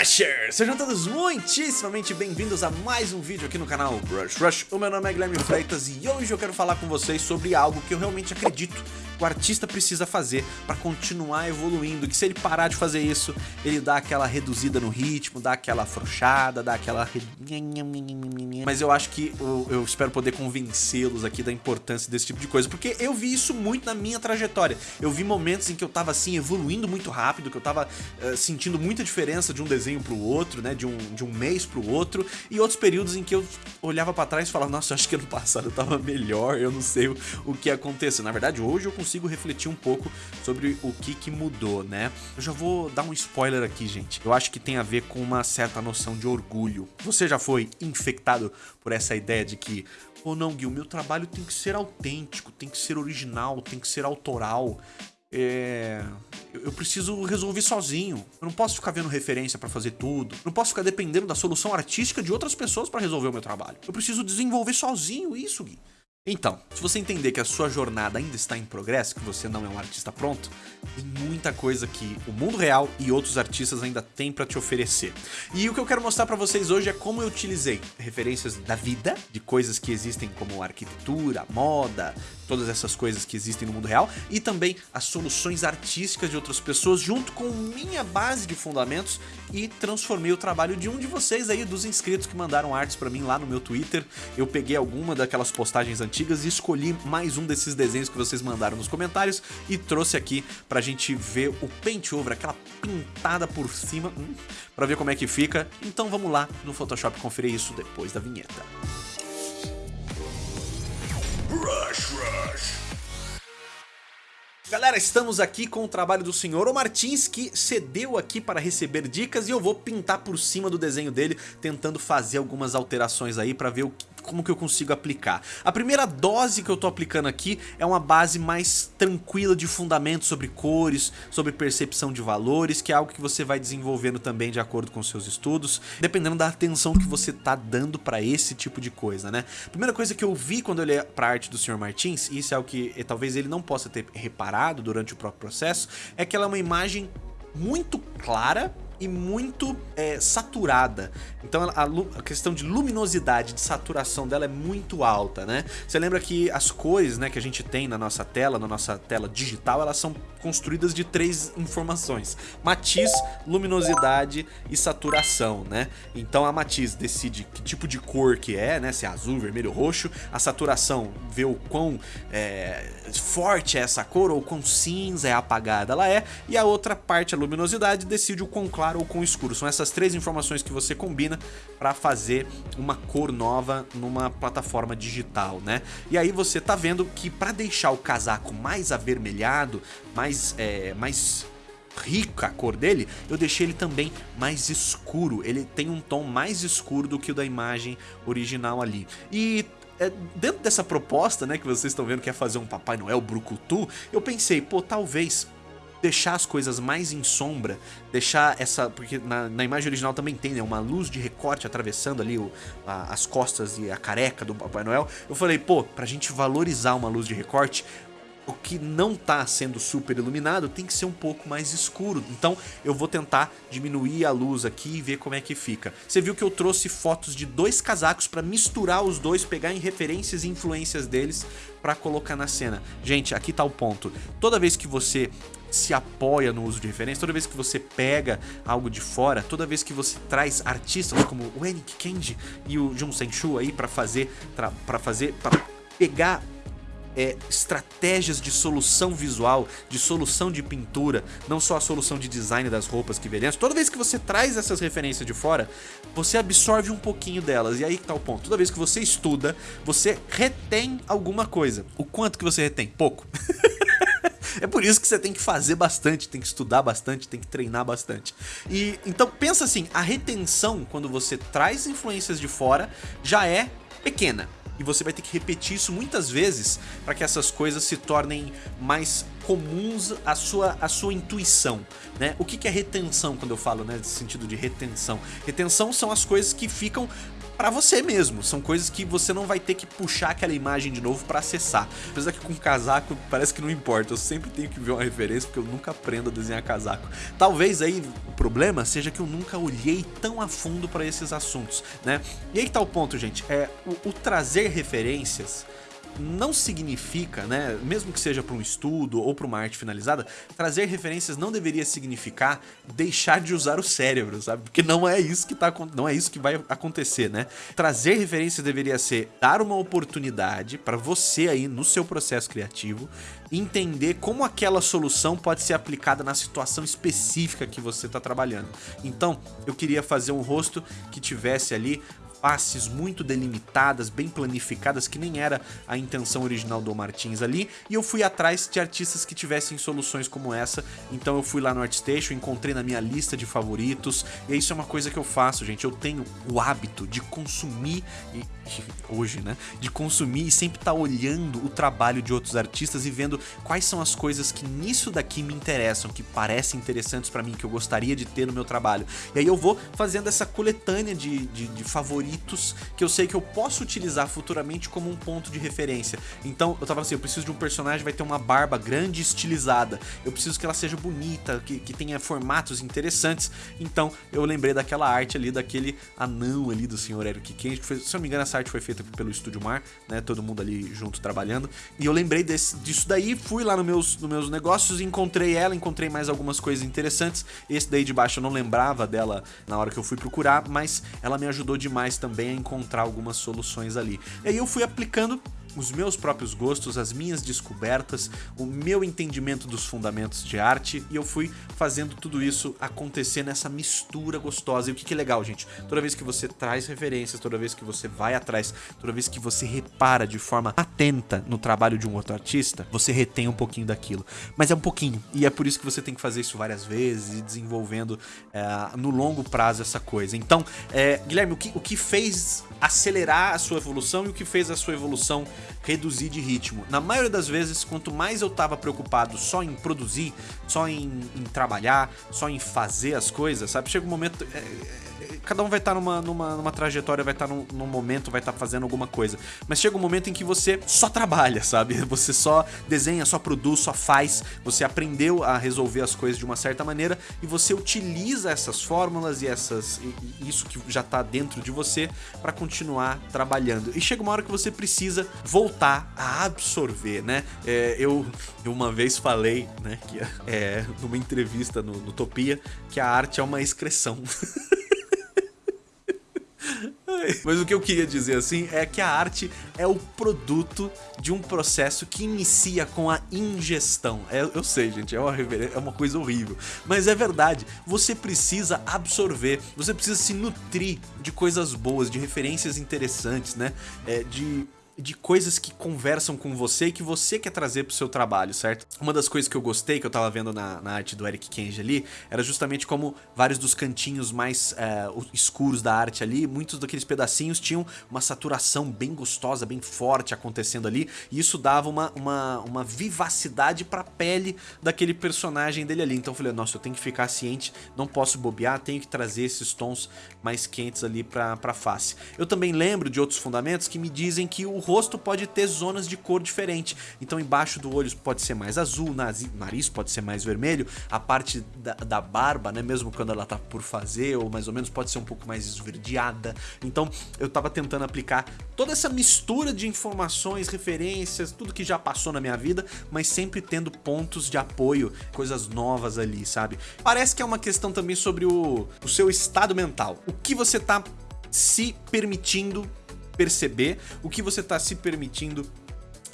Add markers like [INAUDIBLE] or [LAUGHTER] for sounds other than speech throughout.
Rushers! Sejam todos muitíssimamente bem-vindos a mais um vídeo aqui no canal Brush Rush. O meu nome é Guilherme Freitas e hoje eu quero falar com vocês sobre algo que eu realmente acredito o artista precisa fazer para continuar evoluindo, que se ele parar de fazer isso, ele dá aquela reduzida no ritmo, dá aquela afrouxada, dá aquela... Mas eu acho que eu, eu espero poder convencê-los aqui da importância desse tipo de coisa, porque eu vi isso muito na minha trajetória. Eu vi momentos em que eu tava assim, evoluindo muito rápido, que eu tava uh, sentindo muita diferença de um desenho pro outro, né, de um, de um mês pro outro, e outros períodos em que eu olhava para trás e falava, nossa, acho que ano passado eu tava melhor, eu não sei o, o que aconteceu. Na verdade, hoje eu consigo refletir um pouco sobre o que que mudou, né? Eu já vou dar um spoiler aqui, gente. Eu acho que tem a ver com uma certa noção de orgulho. Você já foi infectado por essa ideia de que Pô, não, Gui, o meu trabalho tem que ser autêntico, tem que ser original, tem que ser autoral. É... Eu preciso resolver sozinho. Eu não posso ficar vendo referência para fazer tudo. Eu não posso ficar dependendo da solução artística de outras pessoas para resolver o meu trabalho. Eu preciso desenvolver sozinho isso, Gui. Então, se você entender que a sua jornada ainda está em progresso, que você não é um artista pronto, tem muita coisa que o mundo real e outros artistas ainda têm para te oferecer. E o que eu quero mostrar para vocês hoje é como eu utilizei referências da vida, de coisas que existem como arquitetura, moda, todas essas coisas que existem no mundo real, e também as soluções artísticas de outras pessoas junto com minha base de fundamentos e transformei o trabalho de um de vocês aí, dos inscritos que mandaram artes para mim lá no meu Twitter. Eu peguei alguma daquelas postagens antigas e escolhi mais um desses desenhos que vocês mandaram nos comentários e trouxe aqui pra gente ver o paint over, aquela pintada por cima, hum, ver como é que fica. Então vamos lá no Photoshop conferir isso depois da vinheta. Rush, rush. Galera, estamos aqui com o trabalho do senhor Martins que cedeu aqui para receber dicas e eu vou pintar por cima do desenho dele tentando fazer algumas alterações aí para ver o que como que eu consigo aplicar. A primeira dose que eu tô aplicando aqui é uma base mais tranquila de fundamentos sobre cores, sobre percepção de valores, que é algo que você vai desenvolvendo também de acordo com seus estudos, dependendo da atenção que você tá dando para esse tipo de coisa, né? Primeira coisa que eu vi quando eu olhei pra arte do Sr. Martins, e isso é o que eh, talvez ele não possa ter reparado durante o próprio processo, é que ela é uma imagem muito clara e muito é, saturada. Então a, a, questão de luminosidade, de saturação dela é muito alta, né? Você lembra que as cores né, que a gente tem na nossa tela, na nossa tela digital, elas são construídas de três informações. Matiz, luminosidade e saturação, né? Então a matiz decide que tipo de cor que é, né? Se é azul, vermelho, roxo. A saturação vê o quão é, forte é essa cor ou quão cinza é apagada ela é. E a outra parte, a luminosidade, decide o quão claro claro ou com escuro. São essas três informações que você combina para fazer uma cor nova numa plataforma digital, né? E aí você tá vendo que para deixar o casaco mais avermelhado, mais, é, mais rica a cor dele, eu deixei ele também mais escuro. Ele tem um tom mais escuro do que o da imagem original ali. E é, dentro dessa proposta, né, que vocês estão vendo que é fazer um Papai Noel brucutu, eu pensei, pô, talvez deixar as coisas mais em sombra, deixar essa... Porque na, na imagem original também tem, né? Uma luz de recorte atravessando ali o, a, as costas e a careca do Papai Noel. Eu falei, pô, pra gente valorizar uma luz de recorte, o que não está sendo super iluminado tem que ser um pouco mais escuro. Então eu vou tentar diminuir a luz aqui e ver como é que fica. Você viu que eu trouxe fotos de dois casacos para misturar os dois, pegar em referências e influências deles para colocar na cena. Gente, aqui está o ponto. Toda vez que você se apoia no uso de referência, toda vez que você pega algo de fora, toda vez que você traz artistas como o Enik Kenji e o Jun Senshu aí para fazer, para fazer, para pegar é, estratégias de solução visual, de solução de pintura, não só a solução de design das roupas que veremos. Toda vez que você traz essas referências de fora, você absorve um pouquinho delas. E aí que tá o ponto. Toda vez que você estuda, você retém alguma coisa. O quanto que você retém? Pouco. [LAUGHS] É por isso que você tem que fazer bastante, tem que estudar bastante, tem que treinar bastante. E então pensa assim, a retenção quando você traz influências de fora já é pequena e você vai ter que repetir isso muitas vezes para que essas coisas se tornem mais comuns à sua, à sua intuição. Né? O que, que é retenção quando eu falo né, nesse sentido de retenção? Retenção são as coisas que ficam para você mesmo. São coisas que você não vai ter que puxar aquela imagem de novo para acessar. Apesar que com casaco parece que não importa, eu sempre tenho que ver uma referência porque eu nunca aprendo a desenhar casaco. Talvez aí o problema seja que eu nunca olhei tão a fundo para esses assuntos, né? E aí tá o ponto, gente, é o, o trazer referências não significa, né, mesmo que seja para um estudo ou para uma arte finalizada, trazer referências não deveria significar deixar de usar o cérebro, sabe? Porque não é isso que tá não é isso que vai acontecer, né? Trazer referências deveria ser dar uma oportunidade para você aí no seu processo criativo entender como aquela solução pode ser aplicada na situação específica que você está trabalhando. Então, eu queria fazer um rosto que tivesse ali faces muito delimitadas, bem planificadas, que nem era a intenção original do Martins ali, e eu fui atrás de artistas que tivessem soluções como essa, então eu fui lá no ArtStation, encontrei na minha lista de favoritos, e isso é uma coisa que eu faço, gente, eu tenho o hábito de consumir, e, [LAUGHS] hoje, né, de consumir e sempre estar tá olhando o trabalho de outros artistas e vendo quais são as coisas que nisso daqui me interessam, que parecem interessantes para mim, que eu gostaria de ter no meu trabalho. E aí eu vou fazendo essa coletânea de, de, de favoritos favoritos que eu sei que eu posso utilizar futuramente como um ponto de referência. Então eu tava assim, eu preciso de um personagem que vai ter uma barba grande e estilizada. Eu preciso que ela seja bonita, que, que tenha formatos interessantes. Então eu lembrei daquela arte ali, daquele anão ali do Sr. Eric Kent. Foi, se eu não me engano, essa arte foi feita pelo Estúdio Mar, né? Todo mundo ali junto trabalhando. E eu lembrei desse, disso daí, fui lá nos meus, no meus negócios, encontrei ela, encontrei mais algumas coisas interessantes. Esse daí de baixo eu não lembrava dela na hora que eu fui procurar, mas ela me ajudou demais também a encontrar algumas soluções ali. E aí eu fui aplicando os meus próprios gostos, as minhas descobertas, o meu entendimento dos fundamentos de arte e eu fui fazendo tudo isso acontecer nessa mistura gostosa. E o que, que é legal, gente? Toda vez que você traz referências, toda vez que você vai atrás, toda vez que você repara de forma atenta no trabalho de um outro artista, você retém um pouquinho daquilo. Mas é um pouquinho, e é por isso que você tem que fazer isso várias vezes e desenvolvendo é, no longo prazo essa coisa. Então, é, Guilherme, o que, o que fez acelerar a sua evolução e o que fez a sua evolução reduzir de ritmo. Na maioria das vezes, quanto mais eu estava preocupado só em produzir, só em, em, trabalhar, só em fazer as coisas, sabe? Chega um momento... É, é, cada um vai estar tá numa, numa, numa, trajetória, vai estar tá num, num, momento, vai estar tá fazendo alguma coisa. Mas chega um momento em que você só trabalha, sabe? [LAUGHS] Você só desenha, só produz, só faz. Você aprendeu a resolver as coisas de uma certa maneira e você utiliza essas fórmulas e essas e, isso que já está dentro de você para continuar trabalhando. E chega uma hora que você precisa voltar a absorver, né? É, eu, eu uma vez falei, né, que é, numa entrevista no, no Topia, que a arte é uma excreção. [LAUGHS] Mas o que eu queria dizer assim é que a arte é o produto de um processo que inicia com a ingestão. É, eu sei, gente, é uma, é uma coisa horrível. Mas é verdade, você precisa absorver, você precisa se nutrir de coisas boas, de referências interessantes, né? É, de de coisas que conversam com você e que você quer trazer pro seu trabalho, certo? Uma das coisas que eu gostei, que eu tava vendo na, na arte do Eric Kenji ali, era justamente como vários dos cantinhos mais é, escuros da arte ali, muitos daqueles pedacinhos tinham uma saturação bem gostosa, bem forte acontecendo ali, e isso dava uma, uma, uma vivacidade pra pele daquele personagem dele ali. Então eu falei, nossa, eu tenho que ficar ciente, não posso bobear, tenho que trazer esses tons mais quentes ali pra, pra face. Eu também lembro de outros fundamentos que me dizem que o rosto pode ter zonas de cor diferente. Então embaixo do olho pode ser mais azul, nariz pode ser mais vermelho, a parte da, da barba, né, mesmo quando ela tá por fazer, ou mais ou menos pode ser um pouco mais esverdeada. Então eu tava tentando aplicar toda essa mistura de informações, referências, tudo que já passou na minha vida, mas sempre tendo pontos de apoio, coisas novas ali, sabe? Parece que é uma questão também sobre o, o seu estado mental. O que você tá se permitindo perceber o que você está se permitindo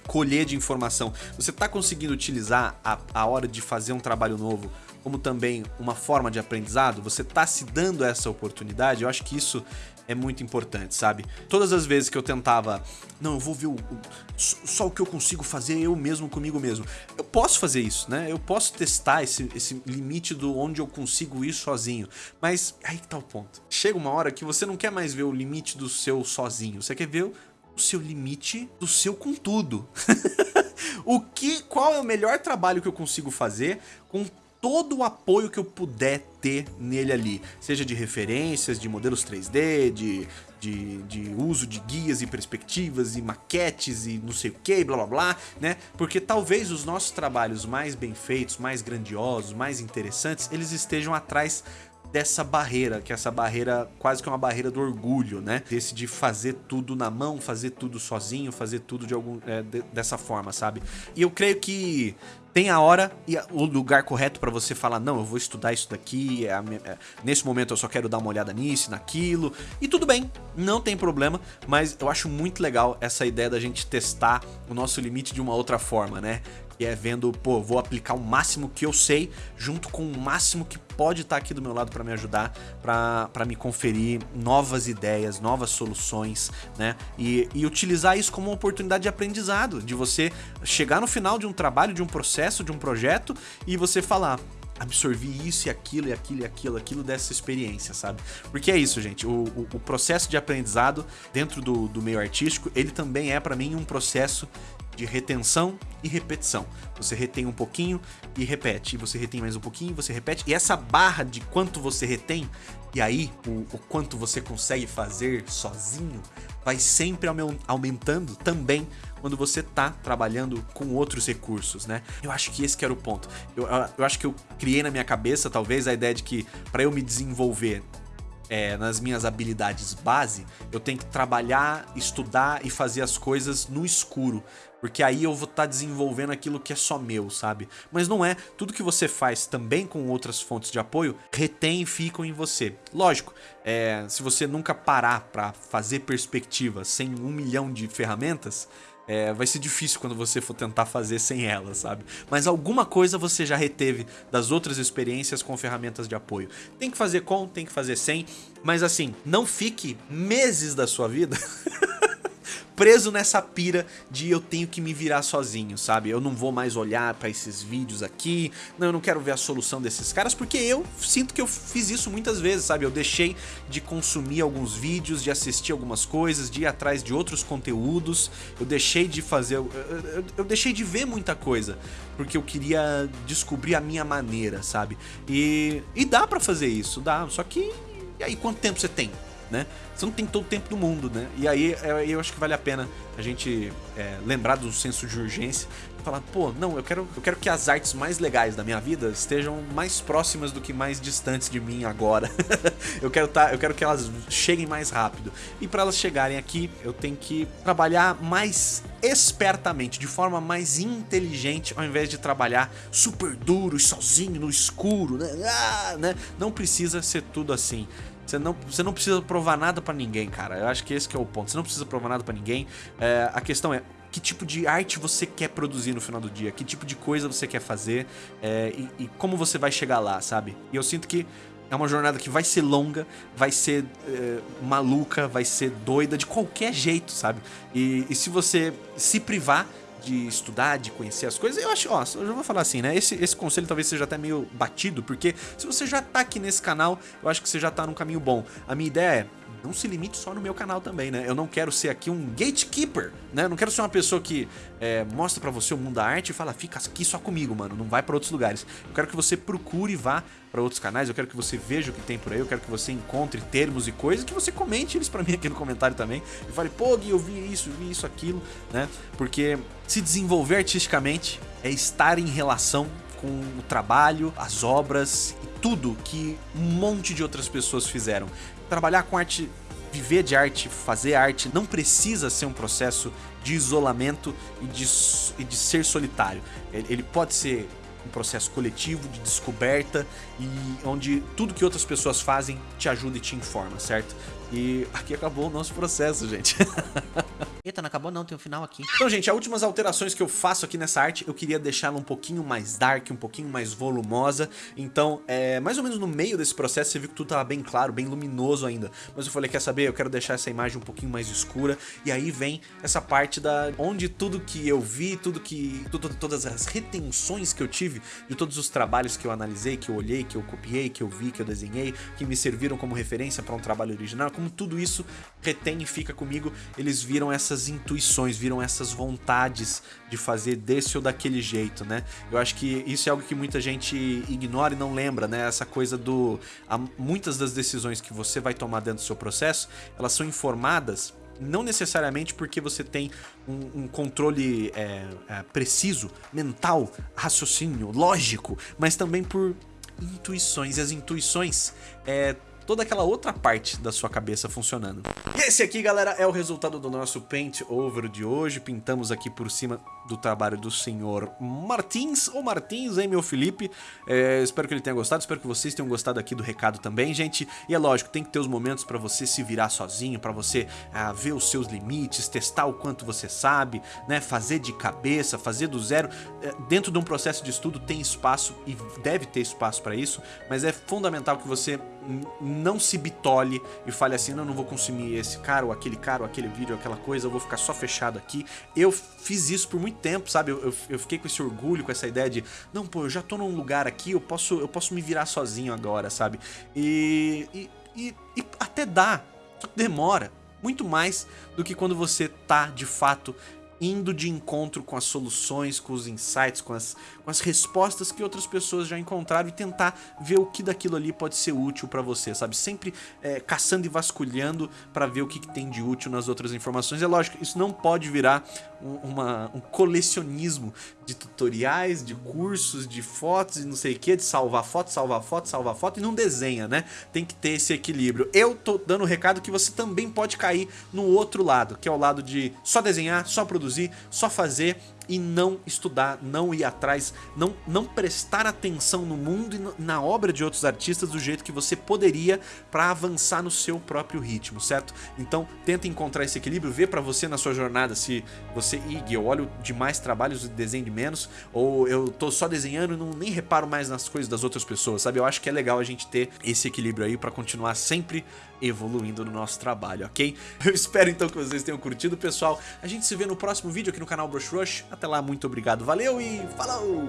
colher de informação. Você está conseguindo utilizar a, a hora de fazer um trabalho novo como também uma forma de aprendizado? Você está se dando essa oportunidade? Eu acho que isso é muito importante, sabe? Todas as vezes que eu tentava, não, eu vou ver o, o, só o que eu consigo fazer eu mesmo comigo mesmo. Eu posso fazer isso, né? Eu posso testar esse, esse limite do onde eu consigo ir sozinho. Mas aí que tá o ponto. Chega uma hora que você não quer mais ver o limite do seu sozinho. Você quer ver o seu limite do seu com tudo. [LAUGHS] o que, qual é o melhor trabalho que eu consigo fazer com todo o apoio que eu puder ter nele ali, seja de referências, de modelos 3D, de, de, de, uso de guias e perspectivas e maquetes e não sei o que, blá blá blá, né? Porque talvez os nossos trabalhos mais bem feitos, mais grandiosos, mais interessantes, eles estejam atrás dessa barreira, que é essa barreira quase que uma barreira do orgulho, né? Desse de fazer tudo na mão, fazer tudo sozinho, fazer tudo de algum é, de, dessa forma, sabe? E eu creio que tem a hora e o lugar correto para você falar, não, eu vou estudar isso daqui, é é, nesse momento eu só quero dar uma olhada nisso, naquilo, e tudo bem, não tem problema, mas eu acho muito legal essa ideia da gente testar o nosso limite de uma outra forma, né? Que é vendo, pô, vou aplicar o máximo que eu sei, junto com o máximo que pode estar tá aqui do meu lado para me ajudar, para me conferir novas ideias, novas soluções, né? E, e utilizar isso como uma oportunidade de aprendizado, de você chegar no final de um trabalho, de um processo, de um projeto e você falar, absorvi isso e aquilo e aquilo e aquilo, aquilo dessa experiência, sabe? Porque é isso, gente, o, o, o processo de aprendizado dentro do, do meio artístico, ele também é para mim um processo de retenção e repetição. Você retém um pouquinho e repete, e você retém mais um pouquinho você repete. E essa barra de quanto você retém, e aí o, o quanto você consegue fazer sozinho, vai sempre aumentando também quando você tá trabalhando com outros recursos, né? Eu acho que esse que era o ponto. Eu, eu acho que eu criei na minha cabeça, talvez, a ideia de que para eu me desenvolver é, nas minhas habilidades base, eu tenho que trabalhar, estudar e fazer as coisas no escuro. Porque aí eu vou estar tá desenvolvendo aquilo que é só meu, sabe? Mas não é. Tudo que você faz também com outras fontes de apoio, retém e ficam em você. Lógico, é, se você nunca parar para fazer perspectiva sem um milhão de ferramentas, é, vai ser difícil quando você for tentar fazer sem ela, sabe? Mas alguma coisa você já reteve das outras experiências com ferramentas de apoio. Tem que fazer com, tem que fazer sem, mas assim, não fique meses da sua vida [LAUGHS] preso nessa pira de eu tenho que me virar sozinho, sabe? Eu não vou mais olhar pra esses vídeos aqui, não, eu não quero ver a solução desses caras, porque eu sinto que eu fiz isso muitas vezes, sabe? Eu deixei de consumir alguns vídeos, de assistir algumas coisas, de ir atrás de outros conteúdos, eu deixei de fazer, eu, eu, eu deixei de ver muita coisa, porque eu queria descobrir a minha maneira, sabe? E, e dá pra fazer isso, dá, só que e aí quanto tempo você tem? Né? Você não tem todo o tempo do mundo, né? E aí é, eu acho que vale a pena a gente é, lembrar do senso de urgência e falar, pô, não, eu quero, eu quero que as artes mais legais da minha vida estejam mais próximas do que mais distantes de mim agora. [LAUGHS] eu, quero tá, eu quero que elas cheguem mais rápido. E para elas chegarem aqui, eu tenho que trabalhar mais espertamente, de forma mais inteligente, ao invés de trabalhar super duro e sozinho no escuro, né? Ah, né? Não precisa ser tudo assim. Você não, você não precisa provar nada pra ninguém, cara. Eu acho que esse que é o ponto. Você não precisa provar nada pra ninguém. É, a questão é, que tipo de arte você quer produzir no final do dia? Que tipo de coisa você quer fazer? É, e, e, como você vai chegar lá, sabe? E eu sinto que é uma jornada que vai ser longa, vai ser é, maluca, vai ser doida de qualquer jeito, sabe? E, e se você se privar de estudar, de conhecer as coisas, eu acho, ó, eu já vou falar assim, né? Esse, esse conselho talvez seja até meio batido, porque se você já tá aqui nesse canal, eu acho que você já tá num caminho bom. A minha ideia é, não se limite só no meu canal também, né? Eu não quero ser aqui um gatekeeper, né? Eu não quero ser uma pessoa que é, mostra pra você o mundo da arte e fala, fica aqui só comigo, mano, não vai pra outros lugares. Eu quero que você procure e vá pra outros canais, eu quero que você veja o que tem por aí, eu quero que você encontre termos e coisas, que você comente eles pra mim aqui no comentário também. E fale, pô, Gui, eu vi isso, vi isso, aquilo, né? Porque se desenvolver artisticamente é estar em relação com o trabalho, as obras e tudo que um monte de outras pessoas fizeram trabalhar com arte, viver de arte, fazer arte, não precisa ser um processo de isolamento e de, e de ser solitário. Ele pode ser um processo coletivo de descoberta e onde tudo que outras pessoas fazem te ajuda e te informa, certo? E aqui acabou o nosso processo, gente. [LAUGHS] Eita, não acabou não, tem um final aqui. Então, gente, as últimas alterações que eu faço aqui nessa arte, eu queria deixá-la um pouquinho mais dark, um pouquinho mais volumosa. Então, é, mais ou menos no meio desse processo, você viu que tudo tava bem claro, bem luminoso ainda. Mas eu falei, quer saber? Eu quero deixar essa imagem um pouquinho mais escura. E aí vem essa parte da onde tudo que eu vi, tudo que... Tudo, todas as retenções que eu tive de todos os trabalhos que eu analisei, que eu olhei, que eu copiei, que eu vi, que eu desenhei, que me serviram como referência para um trabalho original, como tudo isso retém e fica comigo, eles viram essas intuições, viram essas vontades de fazer desse ou daquele jeito, né? Eu acho que isso é algo que muita gente ignora e não lembra, né? Essa coisa do... Muitas das decisões que você vai tomar dentro do seu processo, elas são informadas não necessariamente porque você tem um, um controle é, é, preciso, mental, raciocínio, lógico, mas também por intuições. E as intuições é toda aquela outra parte da sua cabeça funcionando. E esse aqui, galera, é o resultado do nosso Paint Over de hoje. Pintamos aqui por cima do trabalho do senhor Martins, ou Martins, hein, meu Felipe? É, espero que ele tenha gostado, espero que vocês tenham gostado aqui do recado também, gente. E é lógico, tem que ter os momentos para você se virar sozinho, para você ah, ver os seus limites, testar o quanto você sabe, né? Fazer de cabeça, fazer do zero. É, dentro de um processo de estudo tem espaço e deve ter espaço para isso, mas é fundamental que você não se bitole e fale assim, não, não vou consumir esse cara ou aquele cara ou aquele vídeo ou aquela coisa, eu vou ficar só fechado aqui. Eu fiz isso por muito tempo, sabe? Eu, eu, eu, fiquei com esse orgulho, com essa ideia de, não, pô, eu já tô num lugar aqui, eu posso, eu posso me virar sozinho agora, sabe? E, e, e, e até dá, demora muito mais do que quando você tá de fato indo de encontro com as soluções, com os insights, com as, com as respostas que outras pessoas já encontraram e tentar ver o que daquilo ali pode ser útil para você, sabe? Sempre é, caçando e vasculhando para ver o que, que, tem de útil nas outras informações. É lógico, isso não pode virar um, uma, um colecionismo de tutoriais, de cursos, de fotos e não sei o que, de salvar foto, salvar foto, salvar foto e não desenha, né? Tem que ter esse equilíbrio. Eu tô dando o um recado que você também pode cair no outro lado, que é o lado de só desenhar, só produzir produzir, só fazer e não estudar, não ir atrás, não, não prestar atenção no mundo e na obra de outros artistas do jeito que você poderia para avançar no seu próprio ritmo, certo? Então tenta encontrar esse equilíbrio, vê para você na sua jornada se você, Ig, eu olho demais trabalhos e desenho de menos, ou eu tô só desenhando e não nem reparo mais nas coisas das outras pessoas, sabe? Eu acho que é legal a gente ter esse equilíbrio aí para continuar sempre evoluindo no nosso trabalho, ok? [LAUGHS] Eu espero então que vocês tenham curtido, pessoal. A gente se vê no próximo vídeo aqui no canal Brush Rush. Até lá, muito obrigado, valeu e falou!